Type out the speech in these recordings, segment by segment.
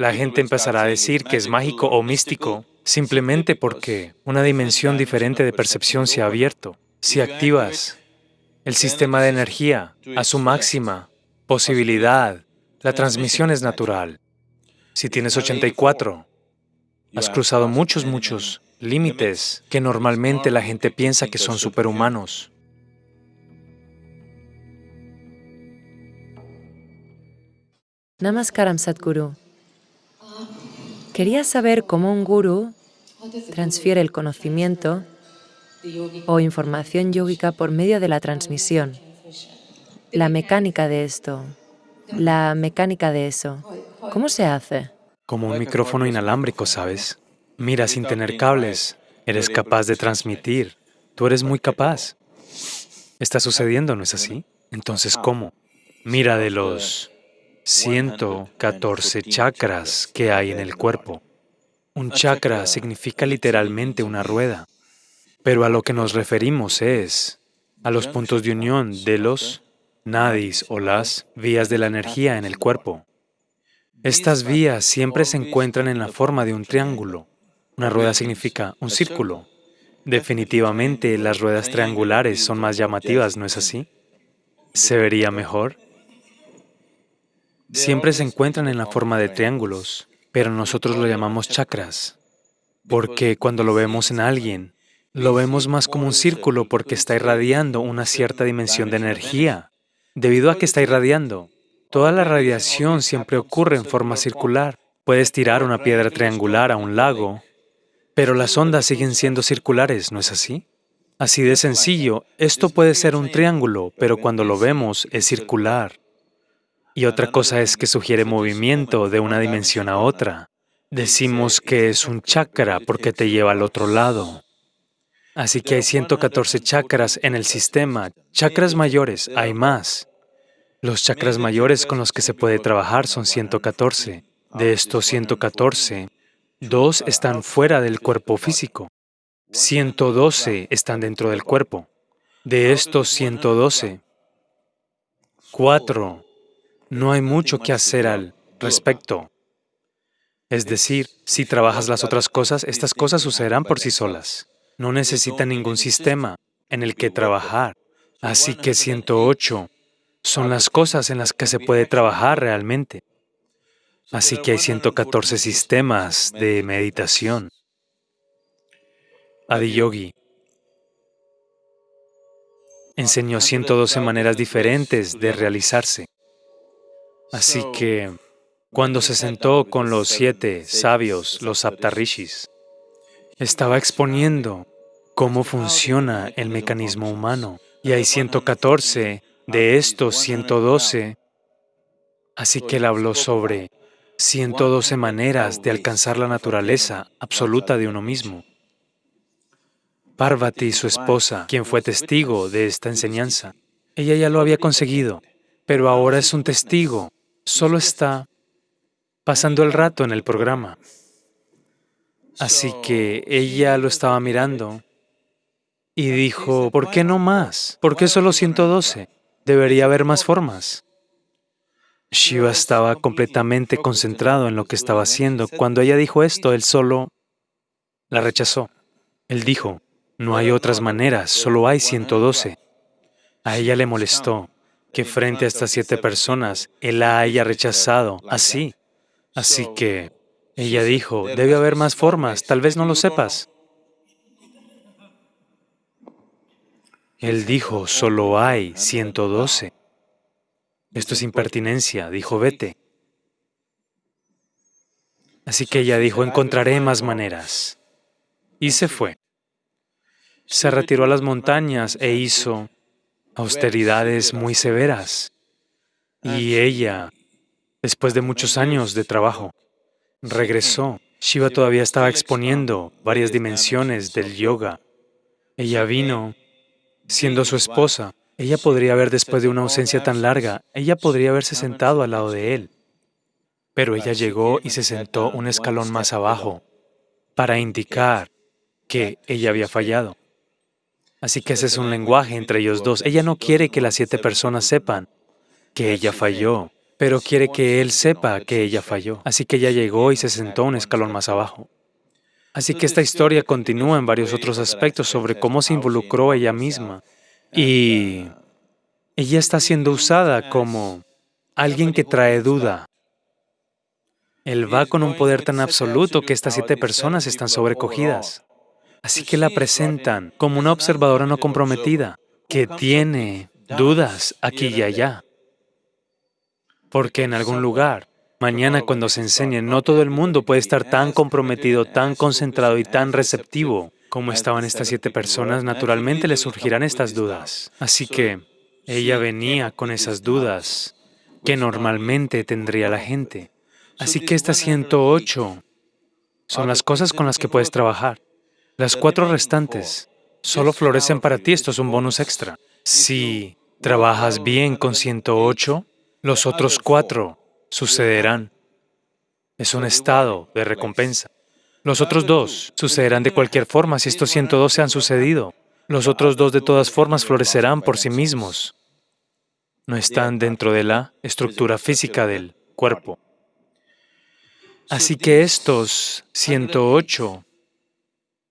La gente empezará a decir que es mágico o místico simplemente porque una dimensión diferente de percepción se ha abierto. Si activas el sistema de energía a su máxima posibilidad, la transmisión es natural. Si tienes 84, has cruzado muchos, muchos límites que normalmente la gente piensa que son superhumanos. Namaskaram Sadhguru. Quería saber cómo un guru transfiere el conocimiento o información yógica por medio de la transmisión. La mecánica de esto, la mecánica de eso, ¿cómo se hace? Como un micrófono inalámbrico, ¿sabes? Mira, sin tener cables, eres capaz de transmitir. Tú eres muy capaz. Está sucediendo, ¿no es así? Entonces, ¿cómo? Mira de los 114 chakras que hay en el cuerpo. Un chakra significa literalmente una rueda, pero a lo que nos referimos es a los puntos de unión de los nadis o las vías de la energía en el cuerpo. Estas vías siempre se encuentran en la forma de un triángulo. Una rueda significa un círculo. Definitivamente las ruedas triangulares son más llamativas, ¿no es así? ¿Se vería mejor? Siempre se encuentran en la forma de triángulos, pero nosotros lo llamamos chakras, porque cuando lo vemos en alguien, lo vemos más como un círculo porque está irradiando una cierta dimensión de energía. Debido a que está irradiando, toda la radiación siempre ocurre en forma circular. Puedes tirar una piedra triangular a un lago, pero las ondas siguen siendo circulares, ¿no es así? Así de sencillo, esto puede ser un triángulo, pero cuando lo vemos es circular. Y otra cosa es que sugiere movimiento de una dimensión a otra. Decimos que es un chakra porque te lleva al otro lado. Así que hay 114 chakras en el sistema. Chakras mayores, hay más. Los chakras mayores con los que se puede trabajar son 114. De estos 114, dos están fuera del cuerpo físico. 112 están dentro del cuerpo. De estos 112, cuatro no hay mucho que hacer al respecto. Es decir, si trabajas las otras cosas, estas cosas sucederán por sí solas. No necesita ningún sistema en el que trabajar. Así que 108 son las cosas en las que se puede trabajar realmente. Así que hay 114 sistemas de meditación. Adiyogi enseñó 112 maneras diferentes de realizarse. Así que cuando se sentó con los siete sabios, los Saptarishis, estaba exponiendo cómo funciona el mecanismo humano. Y hay 114 de estos 112, así que él habló sobre 112 maneras de alcanzar la naturaleza absoluta de uno mismo. Parvati, su esposa, quien fue testigo de esta enseñanza, ella ya lo había conseguido, pero ahora es un testigo solo está pasando el rato en el programa. Así que ella lo estaba mirando y dijo, ¿por qué no más? ¿Por qué solo 112? Debería haber más formas. Shiva estaba completamente concentrado en lo que estaba haciendo. Cuando ella dijo esto, él solo la rechazó. Él dijo, no hay otras maneras, solo hay 112. A ella le molestó que frente a estas siete personas Él la haya rechazado así. Así que ella dijo, debe haber más formas, tal vez no lo sepas. Él dijo, solo hay 112. Esto es impertinencia, dijo, vete. Así que ella dijo, encontraré más maneras. Y se fue. Se retiró a las montañas e hizo austeridades muy severas. Y ella, después de muchos años de trabajo, regresó. Shiva todavía estaba exponiendo varias dimensiones del yoga. Ella vino siendo su esposa. Ella podría haber, después de una ausencia tan larga, ella podría haberse sentado al lado de él. Pero ella llegó y se sentó un escalón más abajo para indicar que ella había fallado. Así que ese es un lenguaje entre ellos dos. Ella no quiere que las siete personas sepan que ella falló. pero quiere que él sepa que ella falló. Así que ella llegó y se sentó un escalón más abajo. Así que esta historia continúa en varios otros aspectos sobre cómo se involucró ella misma. Y ella está siendo usada como alguien que trae duda. Él va con un poder tan absoluto que estas siete personas están sobrecogidas. Así que la presentan como una observadora no comprometida, que tiene dudas aquí y allá. Porque en algún lugar, mañana cuando se enseñe, no todo el mundo puede estar tan comprometido, tan concentrado y tan receptivo como estaban estas siete personas, naturalmente le surgirán estas dudas. Así que ella venía con esas dudas que normalmente tendría la gente. Así que estas 108 son las cosas con las que puedes trabajar. Las cuatro restantes solo florecen para ti, esto es un bonus extra. Si trabajas bien con 108, los otros cuatro sucederán. Es un estado de recompensa. Los otros dos sucederán de cualquier forma si estos 112 han sucedido. Los otros dos de todas formas florecerán por sí mismos. No están dentro de la estructura física del cuerpo. Así que estos 108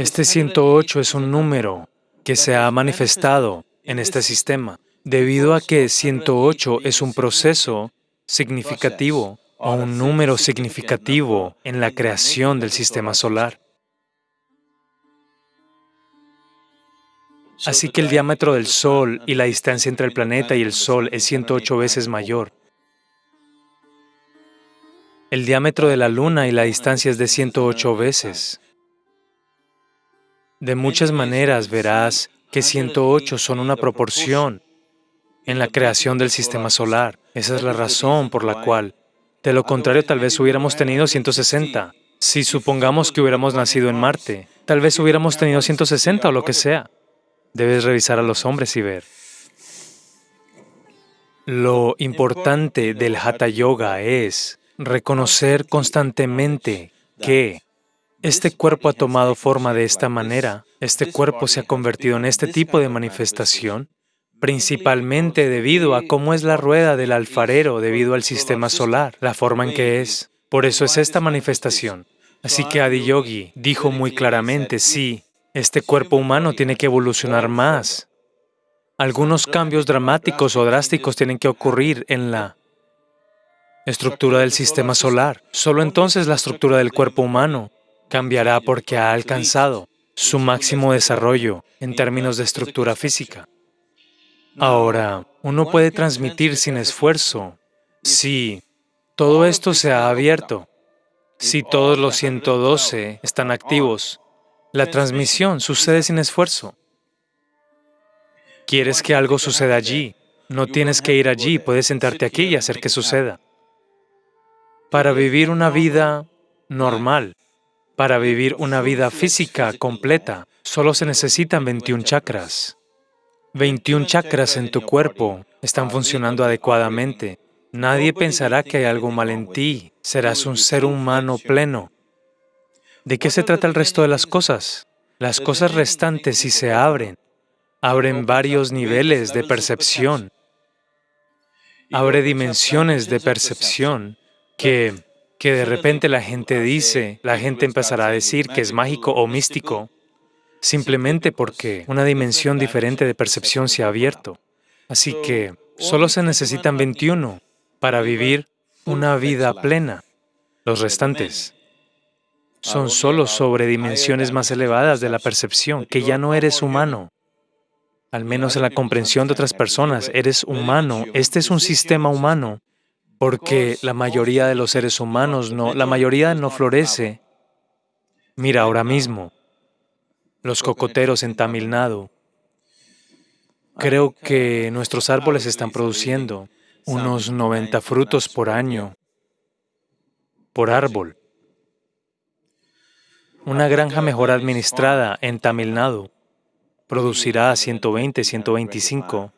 este 108 es un número que se ha manifestado en este sistema, debido a que 108 es un proceso significativo o un número significativo en la creación del sistema solar. Así que el diámetro del Sol y la distancia entre el planeta y el Sol es 108 veces mayor. El diámetro de la Luna y la distancia es de 108 veces. De muchas maneras verás que 108 son una proporción en la creación del sistema solar. Esa es la razón por la cual, de lo contrario, tal vez hubiéramos tenido 160. Si supongamos que hubiéramos nacido en Marte, tal vez hubiéramos tenido 160 o lo que sea. Debes revisar a los hombres y ver. Lo importante del Hatha Yoga es reconocer constantemente que este cuerpo ha tomado forma de esta manera, este cuerpo se ha convertido en este tipo de manifestación, principalmente debido a cómo es la rueda del alfarero, debido al sistema solar, la forma en que es. Por eso es esta manifestación. Así que Adiyogi dijo muy claramente, sí, este cuerpo humano tiene que evolucionar más. Algunos cambios dramáticos o drásticos tienen que ocurrir en la estructura del sistema solar. Solo entonces la estructura del cuerpo humano cambiará porque ha alcanzado su máximo desarrollo en términos de estructura física. Ahora, uno puede transmitir sin esfuerzo si todo esto se ha abierto, si todos los 112 están activos. La transmisión sucede sin esfuerzo. ¿Quieres que algo suceda allí? No tienes que ir allí, puedes sentarte aquí y hacer que suceda. Para vivir una vida normal, para vivir una vida física completa, solo se necesitan 21 chakras. 21 chakras en tu cuerpo están funcionando adecuadamente. Nadie pensará que hay algo mal en ti. Serás un ser humano pleno. ¿De qué se trata el resto de las cosas? Las cosas restantes, si se abren, abren varios niveles de percepción. Abre dimensiones de percepción que que de repente la gente dice, la gente empezará a decir que es mágico o místico, simplemente porque una dimensión diferente de percepción se ha abierto. Así que solo se necesitan 21 para vivir una vida plena. Los restantes son solo sobre dimensiones más elevadas de la percepción, que ya no eres humano. Al menos en la comprensión de otras personas, eres humano. Este es un sistema humano porque la mayoría de los seres humanos no, la mayoría no florece. Mira ahora mismo, los cocoteros en Tamil Nadu, creo que nuestros árboles están produciendo unos 90 frutos por año, por árbol. Una granja mejor administrada en Tamil Nadu producirá 120, 125.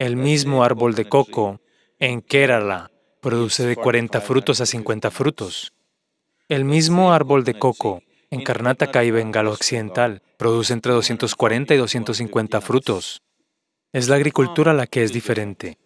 El mismo árbol de coco en Kerala produce de 40 frutos a 50 frutos. El mismo árbol de coco en Karnataka y Bengala Occidental produce entre 240 y 250 frutos. Es la agricultura la que es diferente.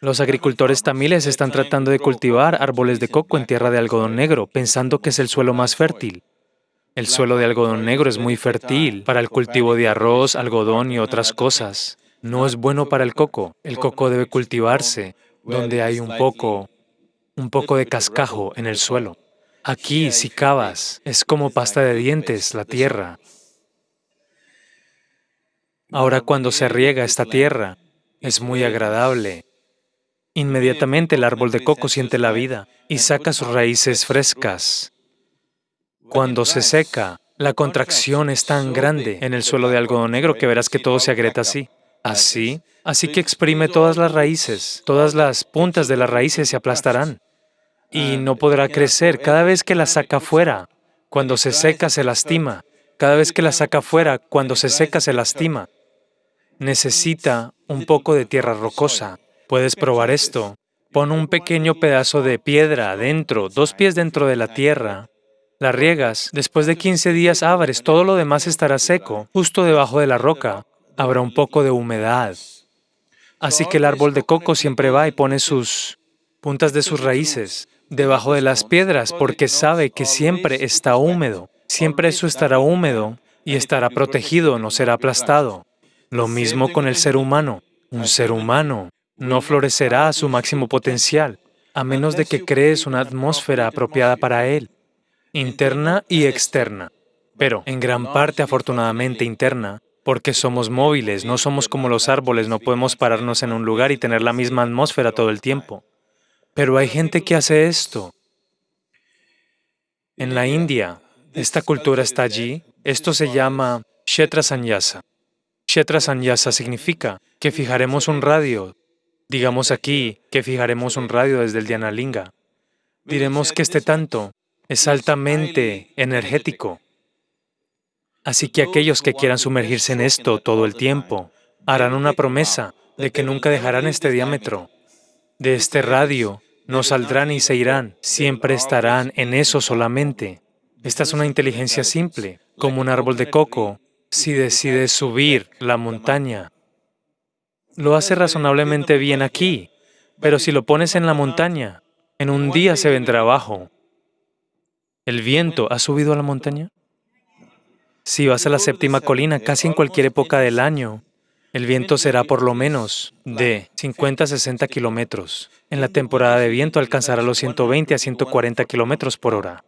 Los agricultores tamiles están tratando de cultivar árboles de coco en tierra de algodón negro, pensando que es el suelo más fértil. El suelo de algodón negro es muy fértil para el cultivo de arroz, algodón y otras cosas. No es bueno para el coco. El coco debe cultivarse donde hay un poco, un poco de cascajo en el suelo. Aquí, si cavas, es como pasta de dientes la tierra. Ahora cuando se riega esta tierra, es muy agradable. Inmediatamente el árbol de coco siente la vida y saca sus raíces frescas. Cuando se seca, la contracción es tan grande en el suelo de algodón negro que verás que todo se agrieta así. Así, así que exprime todas las raíces, todas las puntas de las raíces se aplastarán y no podrá crecer cada vez que la saca fuera. Cuando se seca se lastima. Cada vez que la saca fuera, cuando se seca se lastima. Necesita un poco de tierra rocosa. Puedes probar esto. Pon un pequeño pedazo de piedra adentro, dos pies dentro de la tierra. La riegas, después de 15 días abres, todo lo demás estará seco. Justo debajo de la roca habrá un poco de humedad. Así que el árbol de coco siempre va y pone sus puntas de sus raíces debajo de las piedras porque sabe que siempre está húmedo. Siempre eso estará húmedo y estará protegido, no será aplastado. Lo mismo con el ser humano. Un ser humano no florecerá a su máximo potencial, a menos de que crees una atmósfera apropiada para él, interna y externa. Pero, en gran parte, afortunadamente, interna, porque somos móviles, no somos como los árboles, no podemos pararnos en un lugar y tener la misma atmósfera todo el tiempo. Pero hay gente que hace esto. En la India, esta cultura está allí, esto se llama Kshetra Sanyasa. Kshetra Sanyasa significa que fijaremos un radio Digamos aquí que fijaremos un radio desde el Dhyanalinga. Diremos que este tanto es altamente energético. Así que aquellos que quieran sumergirse en esto todo el tiempo harán una promesa de que nunca dejarán este diámetro. De este radio no saldrán y se irán, siempre estarán en eso solamente. Esta es una inteligencia simple, como un árbol de coco. Si decide subir la montaña, lo hace razonablemente bien aquí, pero si lo pones en la montaña, en un día se vendrá abajo. ¿El viento ha subido a la montaña? Si vas a la séptima colina, casi en cualquier época del año, el viento será por lo menos de 50 a 60 kilómetros. En la temporada de viento alcanzará los 120 a 140 kilómetros por hora.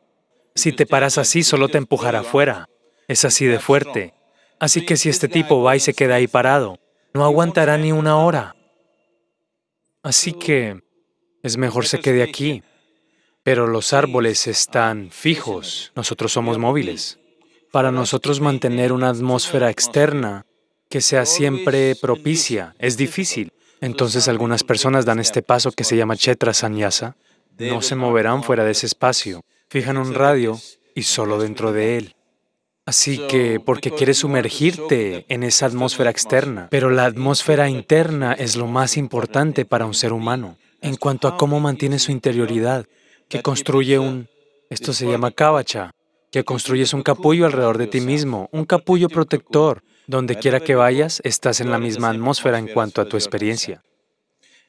Si te paras así, solo te empujará afuera. Es así de fuerte. Así que si este tipo va y se queda ahí parado, no aguantará ni una hora. Así que es mejor se quede aquí. Pero los árboles están fijos, nosotros somos móviles. Para nosotros mantener una atmósfera externa que sea siempre propicia es difícil. Entonces algunas personas dan este paso que se llama Chetra Sanyasa. No se moverán fuera de ese espacio. Fijan un radio y solo dentro de él. Así que, porque quieres sumergirte en esa atmósfera externa, pero la atmósfera interna es lo más importante para un ser humano en cuanto a cómo mantiene su interioridad, que construye un, esto se llama kavacha, que construyes un capullo alrededor de ti mismo, un capullo protector. Donde quiera que vayas, estás en la misma atmósfera en cuanto a tu experiencia.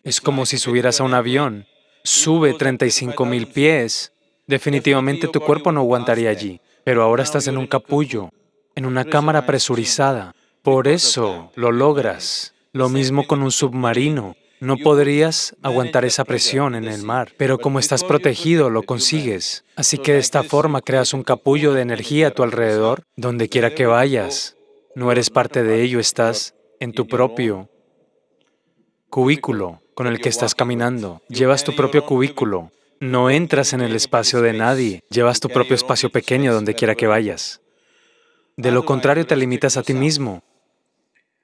Es como si subieras a un avión, sube 35 mil pies, definitivamente tu cuerpo no aguantaría allí pero ahora estás en un capullo, en una cámara presurizada. Por eso lo logras. Lo mismo con un submarino. No podrías aguantar esa presión en el mar, pero como estás protegido, lo consigues. Así que de esta forma creas un capullo de energía a tu alrededor, donde quiera que vayas. No eres parte de ello, estás en tu propio cubículo con el que estás caminando. Llevas tu propio cubículo. No entras en el espacio de nadie, llevas tu propio espacio pequeño donde quiera que vayas. De lo contrario, te limitas a ti mismo.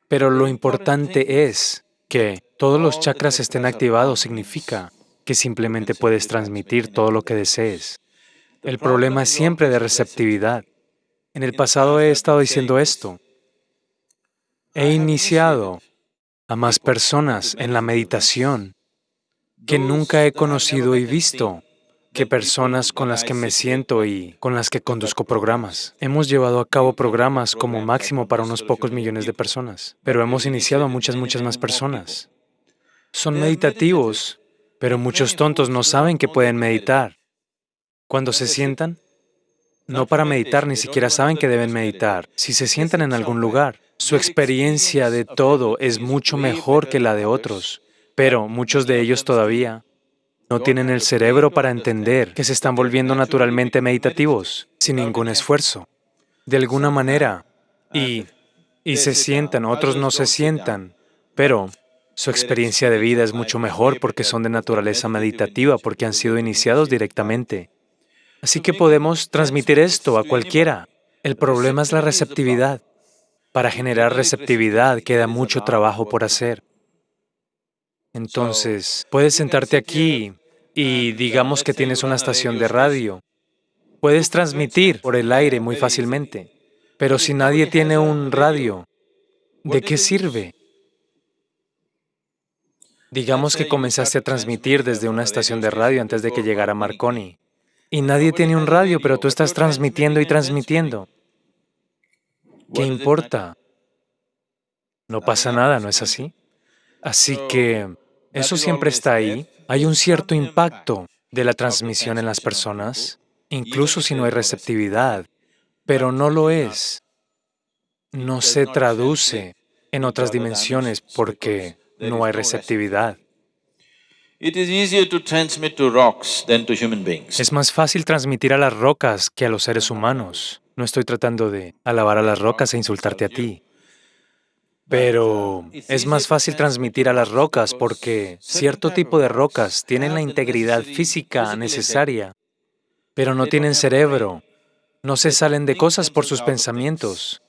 Pero lo importante es que todos los chakras estén activados significa que simplemente puedes transmitir todo lo que desees. El problema es siempre de receptividad. En el pasado he estado diciendo esto. He iniciado a más personas en la meditación que nunca he conocido y visto que personas con las que me siento y con las que conduzco programas. Hemos llevado a cabo programas como máximo para unos pocos millones de personas, pero hemos iniciado a muchas, muchas más personas. son meditativos, pero muchos tontos no saben que pueden meditar. Cuando se sientan, no para meditar, ni siquiera saben que deben meditar. Si se sientan en algún lugar, su experiencia de todo es mucho mejor que la de otros, pero muchos de ellos todavía no tienen el cerebro para entender que se están volviendo naturalmente meditativos, sin ningún esfuerzo, de alguna manera, y, y se sientan, otros no se sientan, pero su experiencia de vida es mucho mejor porque son de naturaleza meditativa, porque han sido iniciados directamente. Así que podemos transmitir esto a cualquiera. El problema es la receptividad. Para generar receptividad queda mucho trabajo por hacer. Entonces, puedes sentarte aquí y digamos que tienes una estación de radio. Puedes transmitir por el aire muy fácilmente, pero si nadie tiene un radio, ¿de qué sirve? Digamos que comenzaste a transmitir desde una estación de radio antes de que llegara Marconi y nadie tiene un radio, pero tú estás transmitiendo y transmitiendo. ¿Qué importa? No pasa nada, ¿no es así? Así que eso siempre está ahí. Hay un cierto impacto de la transmisión en las personas, incluso si no hay receptividad, pero no lo es. No se traduce en otras dimensiones porque no hay receptividad. Es más fácil transmitir a las rocas que a los seres humanos. No estoy tratando de alabar a las rocas e insultarte a ti. Pero es más fácil transmitir a las rocas porque cierto tipo de rocas tienen la integridad física necesaria, pero no tienen cerebro, no se salen de cosas por sus pensamientos.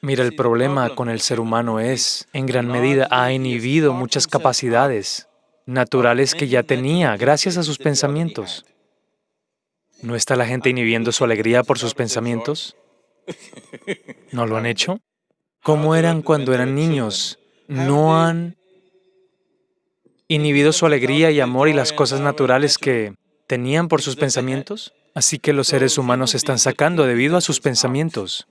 Mira, el problema con el ser humano es, en gran medida, ha inhibido muchas capacidades naturales que ya tenía gracias a sus pensamientos. ¿No está la gente inhibiendo su alegría por sus pensamientos? ¿No lo han hecho? ¿Cómo eran cuando eran niños? ¿No han inhibido su alegría y amor y las cosas naturales que tenían por sus pensamientos? Así que los seres humanos se están sacando debido a sus pensamientos.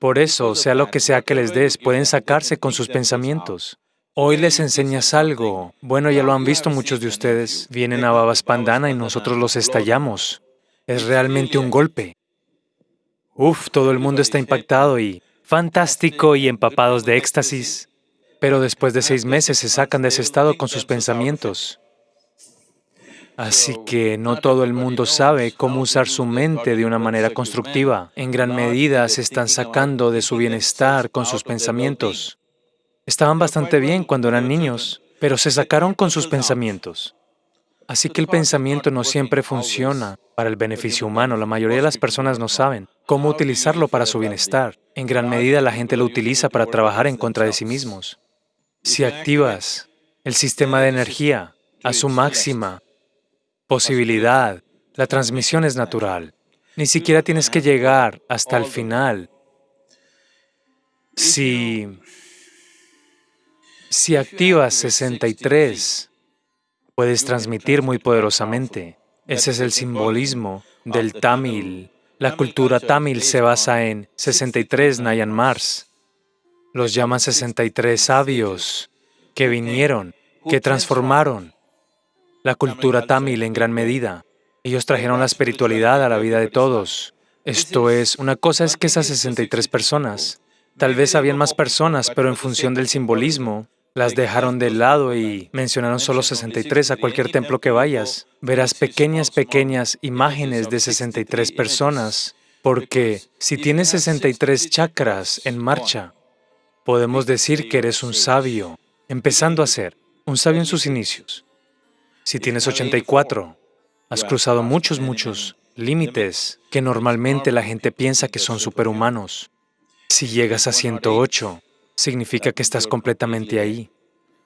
Por eso, sea lo que sea que les des, pueden sacarse con sus pensamientos. Hoy les enseñas algo. Bueno, ya lo han visto muchos de ustedes. Vienen a Babaspandana y nosotros los estallamos. Es realmente un golpe. Uf, todo el mundo está impactado y fantástico y empapados de éxtasis. Pero después de seis meses se sacan de ese estado con sus pensamientos. Así que no todo el mundo sabe cómo usar su mente de una manera constructiva. En gran medida se están sacando de su bienestar con sus pensamientos. Estaban bastante bien cuando eran niños, pero se sacaron con sus pensamientos. Así que el pensamiento no siempre funciona para el beneficio humano. La mayoría de las personas no saben cómo utilizarlo para su bienestar. En gran medida la gente lo utiliza para trabajar en contra de sí mismos. Si activas el sistema de energía a su máxima posibilidad, la transmisión es natural. Ni siquiera tienes que llegar hasta el final. Si si activas 63, puedes transmitir muy poderosamente. Ese es el simbolismo del Tamil. La cultura Tamil se basa en 63 Nayan Mars. Los llaman 63 sabios que vinieron, que transformaron la cultura Tamil en gran medida. Ellos trajeron la espiritualidad a la vida de todos. Esto es, una cosa es que esas 63 personas, tal vez habían más personas, pero en función del simbolismo, las dejaron de lado y mencionaron solo 63 a cualquier templo que vayas. Verás pequeñas, pequeñas imágenes de 63 personas, porque si tienes 63 chakras en marcha, podemos decir que eres un sabio, empezando a ser un sabio en sus inicios. Si tienes 84, has cruzado muchos, muchos límites que normalmente la gente piensa que son superhumanos. Si llegas a 108, significa que estás completamente ahí.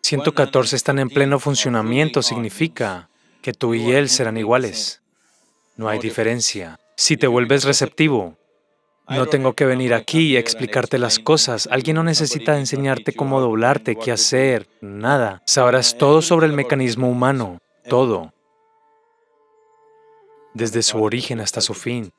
114 están en pleno funcionamiento, significa que tú y él serán iguales. No hay diferencia. Si te vuelves receptivo, no tengo que venir aquí y explicarte las cosas. Alguien no necesita enseñarte cómo doblarte, qué hacer, nada. Sabrás todo sobre el mecanismo humano, todo, desde su origen hasta su fin.